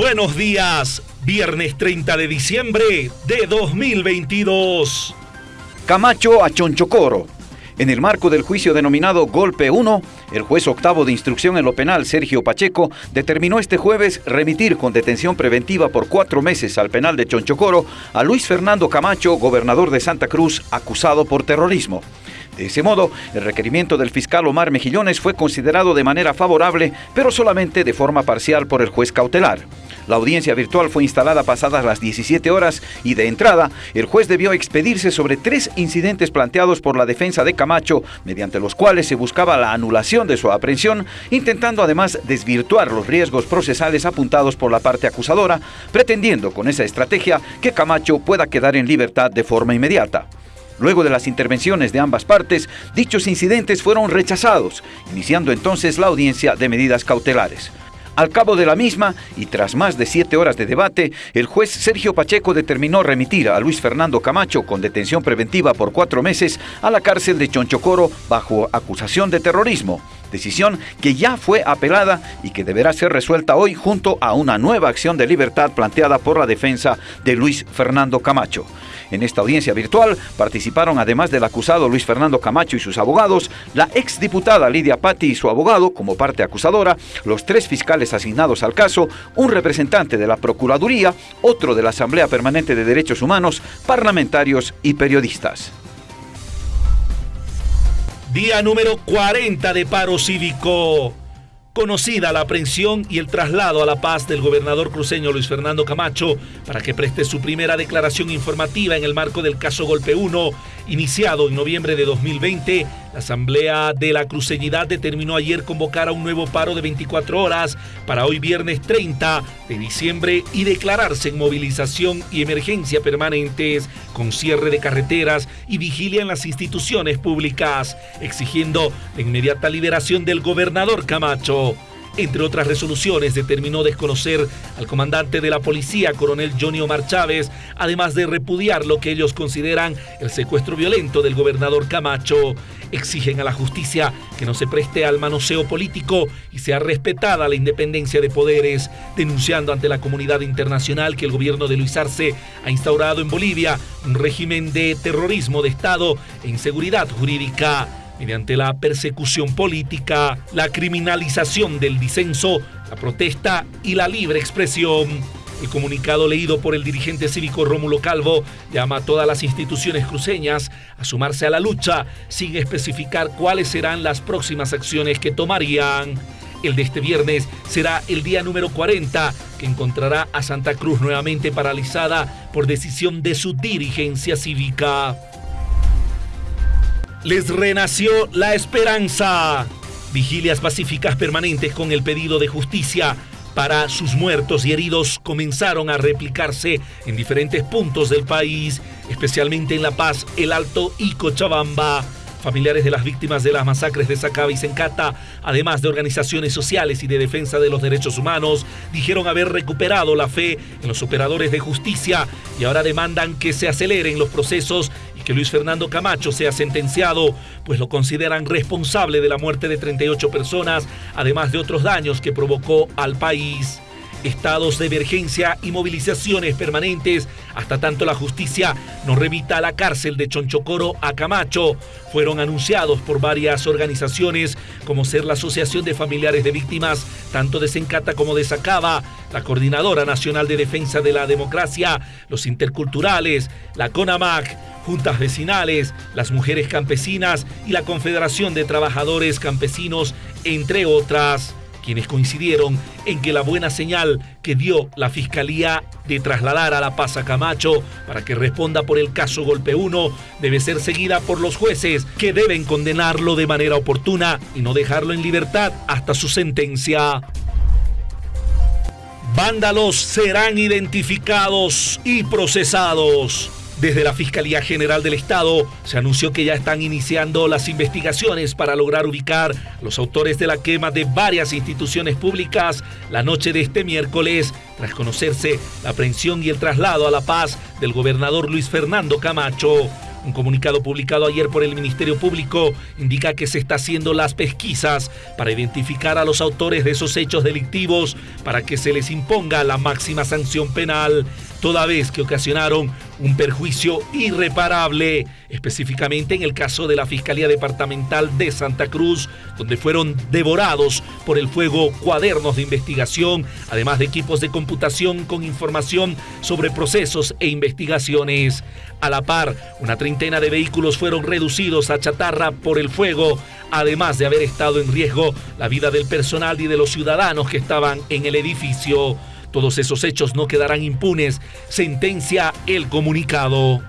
Buenos días, viernes 30 de diciembre de 2022. Camacho a Chonchocoro. En el marco del juicio denominado Golpe 1, el juez octavo de instrucción en lo penal, Sergio Pacheco, determinó este jueves remitir con detención preventiva por cuatro meses al penal de Chonchocoro a Luis Fernando Camacho, gobernador de Santa Cruz, acusado por terrorismo. De ese modo, el requerimiento del fiscal Omar Mejillones fue considerado de manera favorable, pero solamente de forma parcial por el juez cautelar. La audiencia virtual fue instalada pasadas las 17 horas y de entrada, el juez debió expedirse sobre tres incidentes planteados por la defensa de Camacho, mediante los cuales se buscaba la anulación de su aprehensión, intentando además desvirtuar los riesgos procesales apuntados por la parte acusadora, pretendiendo con esa estrategia que Camacho pueda quedar en libertad de forma inmediata. Luego de las intervenciones de ambas partes, dichos incidentes fueron rechazados, iniciando entonces la audiencia de medidas cautelares. Al cabo de la misma, y tras más de siete horas de debate, el juez Sergio Pacheco determinó remitir a Luis Fernando Camacho con detención preventiva por cuatro meses a la cárcel de Chonchocoro bajo acusación de terrorismo, decisión que ya fue apelada y que deberá ser resuelta hoy junto a una nueva acción de libertad planteada por la defensa de Luis Fernando Camacho. En esta audiencia virtual participaron, además del acusado Luis Fernando Camacho y sus abogados, la exdiputada Lidia Patti y su abogado como parte acusadora, los tres fiscales asignados al caso, un representante de la Procuraduría, otro de la Asamblea Permanente de Derechos Humanos, parlamentarios y periodistas. Día número 40 de paro cívico conocida la aprehensión y el traslado a La Paz del gobernador cruceño Luis Fernando Camacho para que preste su primera declaración informativa en el marco del caso Golpe 1, iniciado en noviembre de 2020 la Asamblea de la Cruceñidad determinó ayer convocar a un nuevo paro de 24 horas para hoy viernes 30 de diciembre y declararse en movilización y emergencia permanentes con cierre de carreteras y vigilia en las instituciones públicas, exigiendo la inmediata liberación del gobernador Camacho. Entre otras resoluciones, determinó desconocer al comandante de la policía, coronel Johnny Omar Chávez, además de repudiar lo que ellos consideran el secuestro violento del gobernador Camacho. Exigen a la justicia que no se preste al manoseo político y sea respetada la independencia de poderes, denunciando ante la comunidad internacional que el gobierno de Luis Arce ha instaurado en Bolivia un régimen de terrorismo de Estado e inseguridad jurídica mediante la persecución política, la criminalización del disenso, la protesta y la libre expresión. El comunicado leído por el dirigente cívico Rómulo Calvo llama a todas las instituciones cruceñas a sumarse a la lucha sin especificar cuáles serán las próximas acciones que tomarían. El de este viernes será el día número 40 que encontrará a Santa Cruz nuevamente paralizada por decisión de su dirigencia cívica les renació la esperanza. Vigilias pacíficas permanentes con el pedido de justicia para sus muertos y heridos comenzaron a replicarse en diferentes puntos del país, especialmente en La Paz, El Alto y Cochabamba. Familiares de las víctimas de las masacres de Sacaba y Sencata, además de organizaciones sociales y de defensa de los derechos humanos, dijeron haber recuperado la fe en los operadores de justicia y ahora demandan que se aceleren los procesos que Luis Fernando Camacho sea sentenciado, pues lo consideran responsable de la muerte de 38 personas, además de otros daños que provocó al país estados de emergencia y movilizaciones permanentes hasta tanto la justicia no remita a la cárcel de Chonchocoro a Camacho. Fueron anunciados por varias organizaciones como ser la Asociación de Familiares de Víctimas tanto de Sencata como de Sacaba, la Coordinadora Nacional de Defensa de la Democracia, los Interculturales, la CONAMAC, juntas vecinales, las mujeres campesinas y la Confederación de Trabajadores Campesinos, entre otras quienes coincidieron en que la buena señal que dio la Fiscalía de trasladar a La Paz a Camacho para que responda por el caso Golpe 1 debe ser seguida por los jueces que deben condenarlo de manera oportuna y no dejarlo en libertad hasta su sentencia. Vándalos serán identificados y procesados. Desde la Fiscalía General del Estado se anunció que ya están iniciando las investigaciones para lograr ubicar a los autores de la quema de varias instituciones públicas la noche de este miércoles, tras conocerse la aprehensión y el traslado a La Paz del gobernador Luis Fernando Camacho. Un comunicado publicado ayer por el Ministerio Público indica que se está haciendo las pesquisas para identificar a los autores de esos hechos delictivos para que se les imponga la máxima sanción penal, toda vez que ocasionaron un perjuicio irreparable, específicamente en el caso de la Fiscalía Departamental de Santa Cruz, donde fueron devorados por el fuego cuadernos de investigación, además de equipos de computación con información sobre procesos e investigaciones. A la par, una treintena de vehículos fueron reducidos a chatarra por el fuego, además de haber estado en riesgo la vida del personal y de los ciudadanos que estaban en el edificio. Todos esos hechos no quedarán impunes, sentencia el comunicado.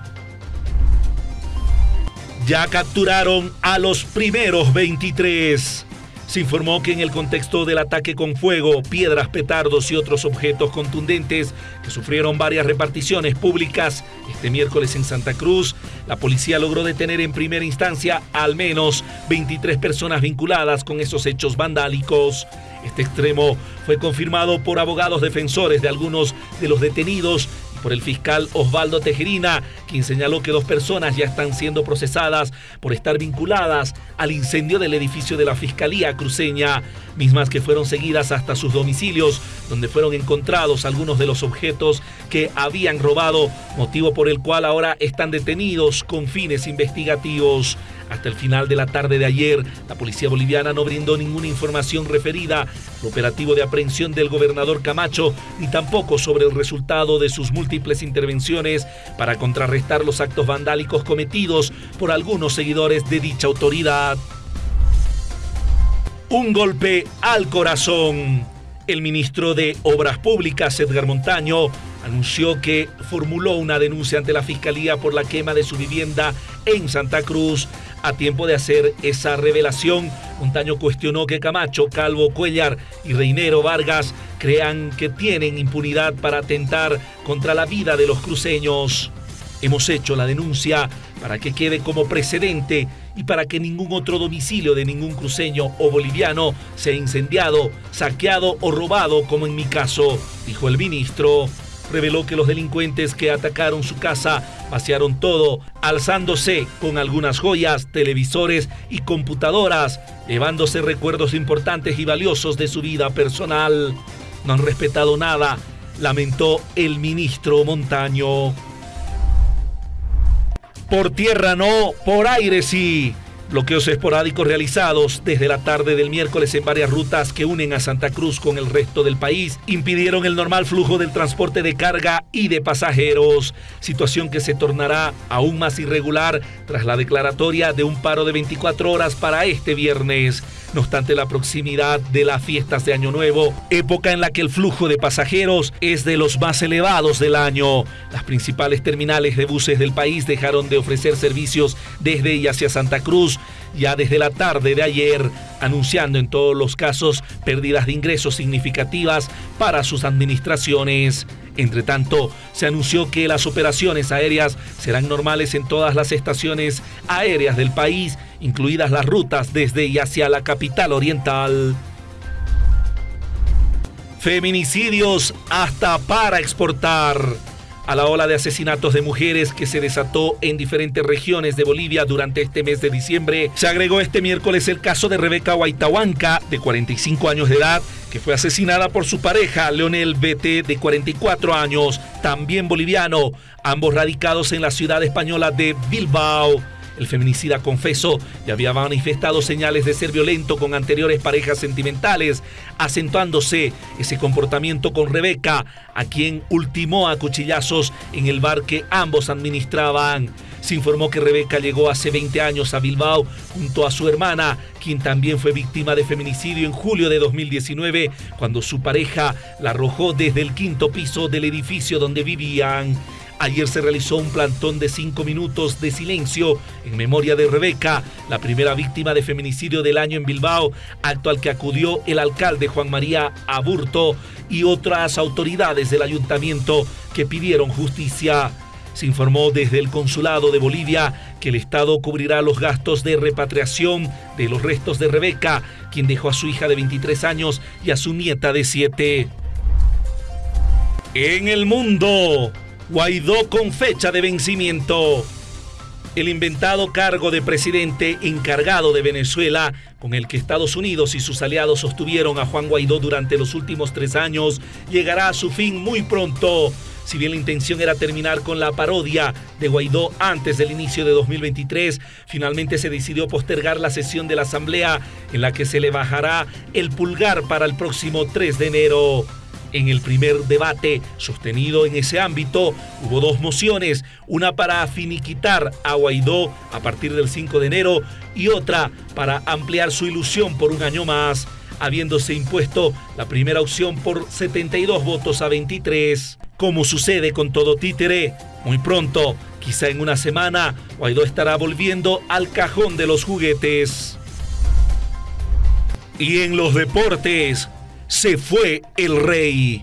Ya capturaron a los primeros 23. Se informó que en el contexto del ataque con fuego, piedras, petardos y otros objetos contundentes que sufrieron varias reparticiones públicas este miércoles en Santa Cruz, la policía logró detener en primera instancia al menos 23 personas vinculadas con esos hechos vandálicos. Este extremo fue confirmado por abogados defensores de algunos de los detenidos por el fiscal Osvaldo Tejerina, quien señaló que dos personas ya están siendo procesadas por estar vinculadas al incendio del edificio de la Fiscalía Cruceña, mismas que fueron seguidas hasta sus domicilios, donde fueron encontrados algunos de los objetos que habían robado, motivo por el cual ahora están detenidos con fines investigativos. Hasta el final de la tarde de ayer, la policía boliviana no brindó ninguna información referida al operativo de aprehensión del gobernador Camacho, ni tampoco sobre el resultado de sus múltiples intervenciones para contrarrestar los actos vandálicos cometidos por algunos seguidores de dicha autoridad. Un golpe al corazón. El ministro de Obras Públicas, Edgar Montaño, anunció que formuló una denuncia ante la Fiscalía por la quema de su vivienda en Santa Cruz. A tiempo de hacer esa revelación, Montaño cuestionó que Camacho, Calvo, Cuellar y Reinero Vargas crean que tienen impunidad para atentar contra la vida de los cruceños. Hemos hecho la denuncia para que quede como precedente y para que ningún otro domicilio de ningún cruceño o boliviano sea incendiado, saqueado o robado como en mi caso, dijo el ministro reveló que los delincuentes que atacaron su casa vaciaron todo, alzándose con algunas joyas, televisores y computadoras, llevándose recuerdos importantes y valiosos de su vida personal. No han respetado nada, lamentó el ministro Montaño. Por tierra no, por aire sí. Bloqueos esporádicos realizados desde la tarde del miércoles en varias rutas que unen a Santa Cruz con el resto del país impidieron el normal flujo del transporte de carga y de pasajeros, situación que se tornará aún más irregular tras la declaratoria de un paro de 24 horas para este viernes. No obstante la proximidad de las fiestas de Año Nuevo, época en la que el flujo de pasajeros es de los más elevados del año, las principales terminales de buses del país dejaron de ofrecer servicios desde y hacia Santa Cruz ya desde la tarde de ayer, anunciando en todos los casos pérdidas de ingresos significativas para sus administraciones. Entre tanto, se anunció que las operaciones aéreas serán normales en todas las estaciones aéreas del país, incluidas las rutas desde y hacia la capital oriental. Feminicidios hasta para exportar a la ola de asesinatos de mujeres que se desató en diferentes regiones de Bolivia durante este mes de diciembre, se agregó este miércoles el caso de Rebeca Huaytahuanca, de 45 años de edad, que fue asesinada por su pareja, Leonel BT, de 44 años, también boliviano, ambos radicados en la ciudad española de Bilbao. El feminicida confesó y había manifestado señales de ser violento con anteriores parejas sentimentales, acentuándose ese comportamiento con Rebeca, a quien ultimó a cuchillazos en el bar que ambos administraban. Se informó que Rebeca llegó hace 20 años a Bilbao junto a su hermana, quien también fue víctima de feminicidio en julio de 2019, cuando su pareja la arrojó desde el quinto piso del edificio donde vivían. Ayer se realizó un plantón de cinco minutos de silencio en memoria de Rebeca, la primera víctima de feminicidio del año en Bilbao, acto al que acudió el alcalde Juan María Aburto y otras autoridades del ayuntamiento que pidieron justicia. Se informó desde el Consulado de Bolivia que el Estado cubrirá los gastos de repatriación de los restos de Rebeca, quien dejó a su hija de 23 años y a su nieta de 7. En el mundo, Guaidó con fecha de vencimiento. El inventado cargo de presidente encargado de Venezuela, con el que Estados Unidos y sus aliados sostuvieron a Juan Guaidó durante los últimos tres años, llegará a su fin muy pronto. Si bien la intención era terminar con la parodia de Guaidó antes del inicio de 2023, finalmente se decidió postergar la sesión de la Asamblea en la que se le bajará el pulgar para el próximo 3 de enero. En el primer debate sostenido en ese ámbito hubo dos mociones, una para finiquitar a Guaidó a partir del 5 de enero y otra para ampliar su ilusión por un año más, habiéndose impuesto la primera opción por 72 votos a 23. Como sucede con todo títere, muy pronto, quizá en una semana, Guaidó estará volviendo al cajón de los juguetes. Y en los deportes, se fue el rey.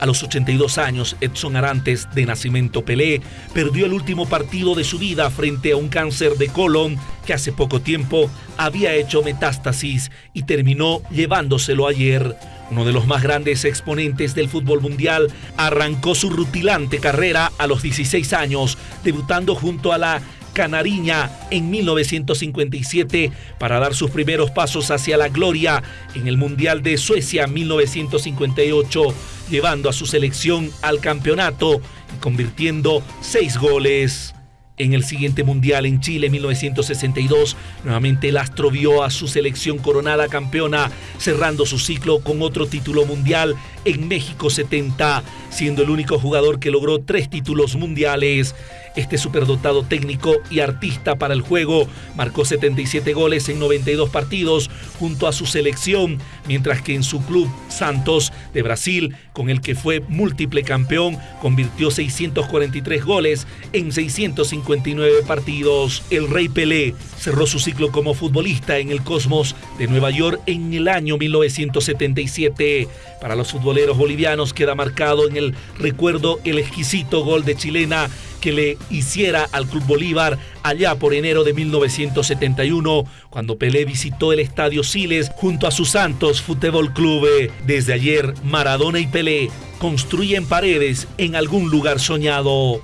A los 82 años, Edson Arantes, de nacimiento Pelé, perdió el último partido de su vida frente a un cáncer de colon que hace poco tiempo había hecho metástasis y terminó llevándoselo ayer. Uno de los más grandes exponentes del fútbol mundial arrancó su rutilante carrera a los 16 años, debutando junto a la Canariña en 1957 para dar sus primeros pasos hacia la gloria en el Mundial de Suecia 1958, llevando a su selección al campeonato y convirtiendo seis goles. En el siguiente Mundial en Chile 1962, nuevamente el Astro vio a su selección coronada campeona, cerrando su ciclo con otro título mundial en México 70, siendo el único jugador que logró tres títulos mundiales. Este superdotado técnico y artista para el juego marcó 77 goles en 92 partidos junto a su selección, mientras que en su club Santos de Brasil, con el que fue múltiple campeón, convirtió 643 goles en 659 partidos. El Rey Pelé cerró su ciclo como futbolista en el Cosmos de Nueva York en el año 1977. Para los futboleros bolivianos queda marcado en el recuerdo el exquisito gol de chilena que le hiciera al Club Bolívar allá por enero de 1971, cuando Pelé visitó el Estadio Siles junto a su Santos Fútbol Club. Desde ayer, Maradona y Pelé construyen paredes en algún lugar soñado.